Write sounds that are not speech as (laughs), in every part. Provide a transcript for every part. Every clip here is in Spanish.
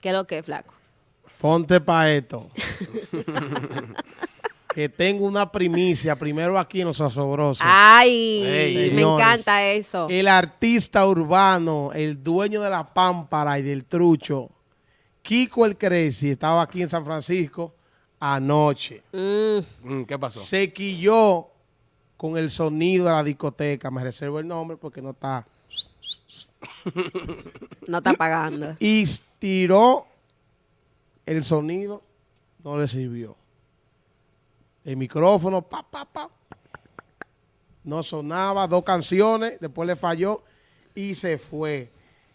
¿Qué es lo que, flaco? Ponte pa' esto. (laughs) que tengo una primicia primero aquí en Los Asobrosos. Ay, me encanta eso. El artista urbano, el dueño de la pámpara y del trucho, Kiko el Crazy, estaba aquí en San Francisco anoche. Mm, Mm, ¿Qué pasó? Se quilló con el sonido de la discoteca. Me reservo el nombre porque no está. no está pagando. Y tiró el sonido, no le sirvió. El micrófono, pa, pa, pa. No sonaba, dos canciones, después le falló y se fue.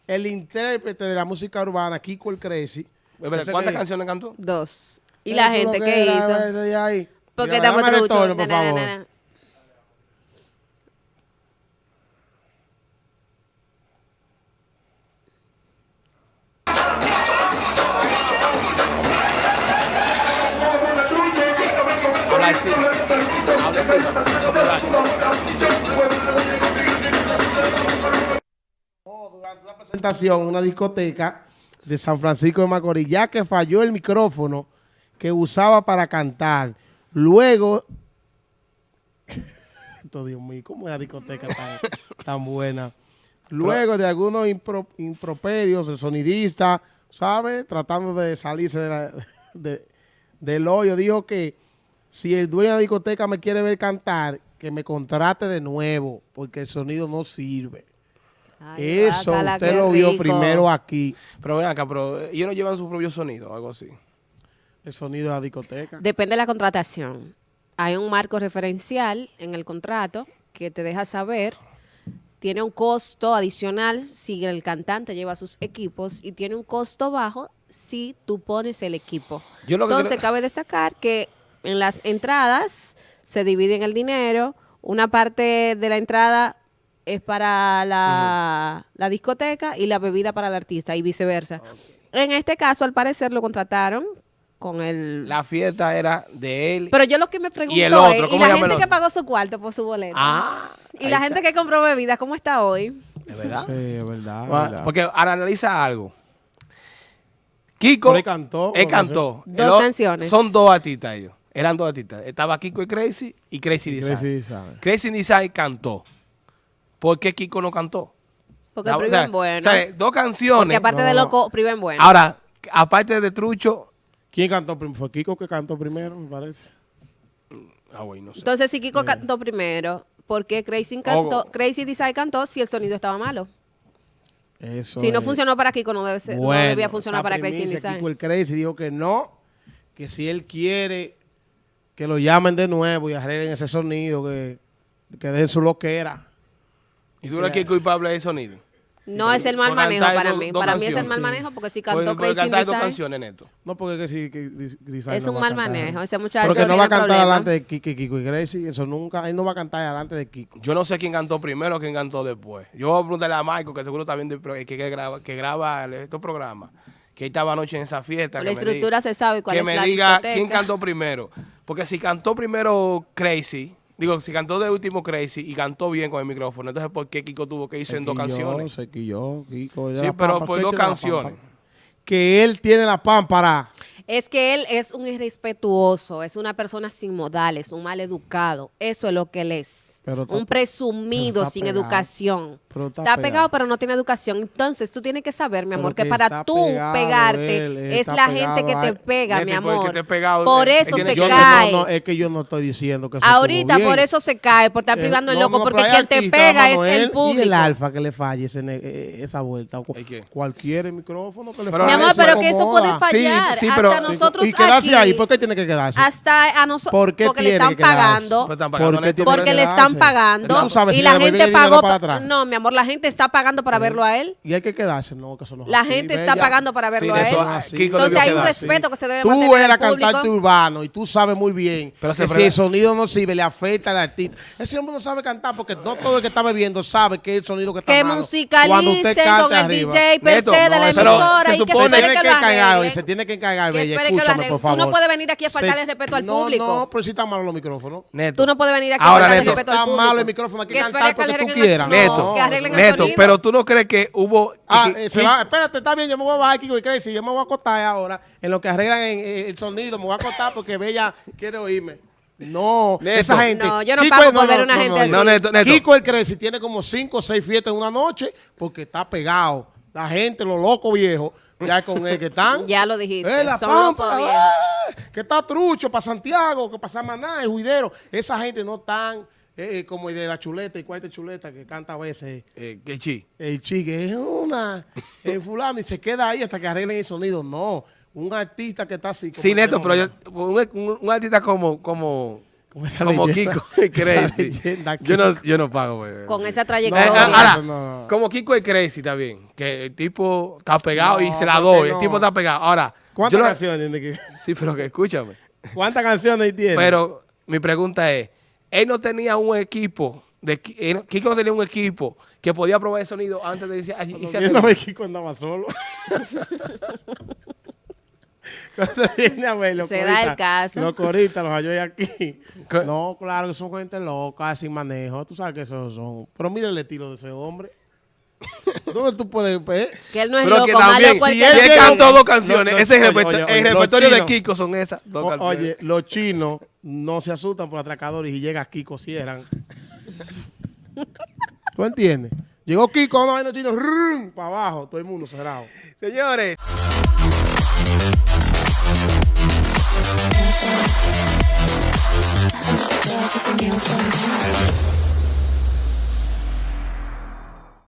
El intérprete de la música urbana, Kiko el Crazy. ¿Cuántas que- canciones cantó? Dos. ¿Y la gente qué hizo? Porque estamos truchos. Durante una presentación en una discoteca de San Francisco de Macorís, ya que falló el micrófono que usaba para cantar. Luego, (laughs) Dios mío, ¿cómo es la discoteca tan, buena? Luego de algunos impro- improperios, el sonidista, ¿sabe? Tratando de salirse de- del hoyo, dijo que si el dueño de la discoteca me quiere ver cantar, que me contrate de nuevo, porque el sonido no sirve. Ay, Eso usted lo vio rico. primero aquí, Pero ven acá, pero ellos no llevan su propio sonido o algo así. el sonido de la discoteca. Depende de la contratación. Hay un marco referencial en el contrato que te deja saber. Tiene un costo adicional si el cantante lleva sus equipos y tiene un costo bajo si tú pones el equipo. Yo lo que Entonces, creo- cabe destacar que en las entradas se dividen el dinero. Una parte de la entrada es para la, la discoteca y la bebida para el artista y viceversa. En este caso, al parecer, lo contrataron con el... La fiesta era de él. Pero yo lo que me pregunto el otro? es, ¿y ¿Cómo la gente que pagó su cuarto por su boleto? ah, ¿Y la gente que compró bebidas, cómo está hoy? ¿Es verdad? Sí, es verdad. es verdad. Porque ahora analiza algo. Kiko. Él cantó, Él cantó. Dos El canciones. Son dos artistas ellos. Eran dos artistas. Estaba Kiko y Crazy y Crazy Design. Sí, sabe. Crazy Design cantó. ¿Por qué Kiko no cantó? Porque La- priven o sea, bueno. o sea, dos canciones. Porque aparte No, de no. loco, priven bueno. Ahora, aparte de Trucho. ¿Quién cantó primero? Fue Kiko que cantó primero, me parece. Ah, güey, no sé. Entonces, si Kiko cantó primero, ¿por qué Crazy, cantó. Crazy Design cantó si el sonido estaba malo? Eso si no funcionó para Kiko, no, debe ser, no Bueno, debía funcionar para Crazy Design. Kiko el Crazy dijo que no, que si él quiere que lo llamen de nuevo y arreglen ese sonido, que, que dejen su loquera. ¿Y tú eres Kiko y Pablo de sonido? No es el mal manejo para mí. Para mí es el mal manejo porque si cantó Crazy cantar dos canciones, Neto. No, porque que si que Dis- Design es no un mal manejo. Ese muchacho Porque no va a cantar delante de Kiko, Kiko y Gracie, eso nunca, él no va a cantar delante de Kiko. Yo no sé quién cantó primero o quién cantó después. Yo voy a preguntarle a Michael, que seguro está viendo que, que graba, que graba estos programas. Que estaba anoche en esa fiesta. La que me estructura diga- se sabe cuál Que es me la diga discoteca. quién cantó primero. Porque si cantó primero Crazy, digo, si cantó de último Crazy y cantó bien con el micrófono, entonces ¿por qué Kiko tuvo que irse en dos canciones? Se quilló, Kiko. Sí, pero pampa. por ¿Qué dos canciones. Que él tiene la pámpara. Es que él es un irrespetuoso, es una persona sin modales, un mal educado. Eso es lo que él es. Pero un presumido sin pegado. educación. Pero está está, pegado, pegado. pero no tiene educación. Entonces tú tienes que saber, mi amor, que que para tú pegado, pegarte él, él es la gente que te a- pega, mi amor. por eso se Yo cae. no, no, es que yo no estoy diciendo que Ahorita por eso se cae, por estar Eh, privando el loco, no, porque quien te pega es el público. Y el alfa que le falle ese eh, esa vuelta. Cualquier micrófono que le falle. Mi amor, pero que eso puede fallar. Sí, sí, pero- hasta nosotros Y quedarse aquí, ahí, ¿por qué tiene que quedarse? hasta a nosotros, ¿Por qué porque le tiene están pagando. Pero están pagando, ¿Por qué Neto. tiene que Porque le están pagando Tú sabes y si la gente pagó. para pa- atrás. No, mi amor, la gente está pagando para verlo a él. Y hay que quedarse. No, que eso no es La así, gente está pagando para verlo Sí, a él. Entonces hay un respeto que se debe Tú mantener eres al público. cantante urbano y tú sabes muy bien Pero que si el sonido no sirve, le afecta al artista. Ese hombre no sabe cantar porque no todo el que está bebiendo sabe que el sonido que está Que musicalicen con el. DJ per se de la emisora y que se tiene que, encargar, arreglen. se tiene que encargar, Bella, espere escúchame, por Tú no favor. puedes venir aquí a faltarle respeto al no, público. No, pero si están malos los micrófonos. Neto. Tú no puedes venir aquí Ahora, a faltarle Neto. respeto al Está público. malo el micrófono, hay que cantar porque tú el- quieras. no, Neto, que arreglen el Neto, pero tú no crees que hubo... Ah, eh, se va, espérate, está bien, yo me voy a bajar Kiko y Crazy, yo me voy a acostar ahora en lo que arreglan el sonido, me voy a acostar porque Bella quiere oírme. No, Neto. esa gente. No, yo no pago por ver una gente así. No, Neto, Neto. Kiko el Crazy tiene como cinco o seis fiestas en una noche porque está pegado. La gente, los locos viejos, ya con él que están. (laughs) Ya lo dijiste, Eh, la son Pampa, locos viejos. ah, que está trucho para Santiago, que para Samaná, el juidero. Esa gente no tan eh, eh, como el de la chuleta y cuarta chuleta que canta a veces. Eh, que chi. El chique es una (laughs) el fulano y se queda ahí hasta que arreglen el sonido. No, un artista que está así. como Sí, que Neto, pero yo, un, un- un artista como, como, Como esa como leyenda. Kiko y (laughs) Esa Crazy. leyenda Yo no, yo no pago, güey. Con esa trayectoria. ahora, no, no. como Kiko y Crazy está bien, que el tipo está pegado y No, se la doy, no. el tipo está pegado. Ahora, ¿Cuántas no- canciones tiene que- Sí, pero que escúchame. ¿Cuántas canciones tiene? Pero mi pregunta es, él no tenía un equipo, de, él no- Kiko no tenía un equipo que podía probar el sonido antes de irse, Cuando irse viene a arriba. ver Kiko andaba solo. (laughs) (laughs) Cuando viene a ver los Se da el caso. Los coristas los halló ahí aquí. ¿Qué? No, claro que son gente loca, sin manejo. Tú sabes que esos son. Pero mira el estilo de ese hombre. (laughs) ¿Dónde tú puedes ver? Que él no es Pero loco, que también, si él cantó dos canciones, No, no, ese es el, oye, oye, el oye, repertorio de chinos- Kiko son esas dos O- canciones. oye, los chinos no se asustan por atracadores y llega Kiko, cierran. (laughs) ¿Tú entiendes? Llegó Kiko a una vaina chino, para abajo, todo el mundo cerrado. Señores. There's something else going on.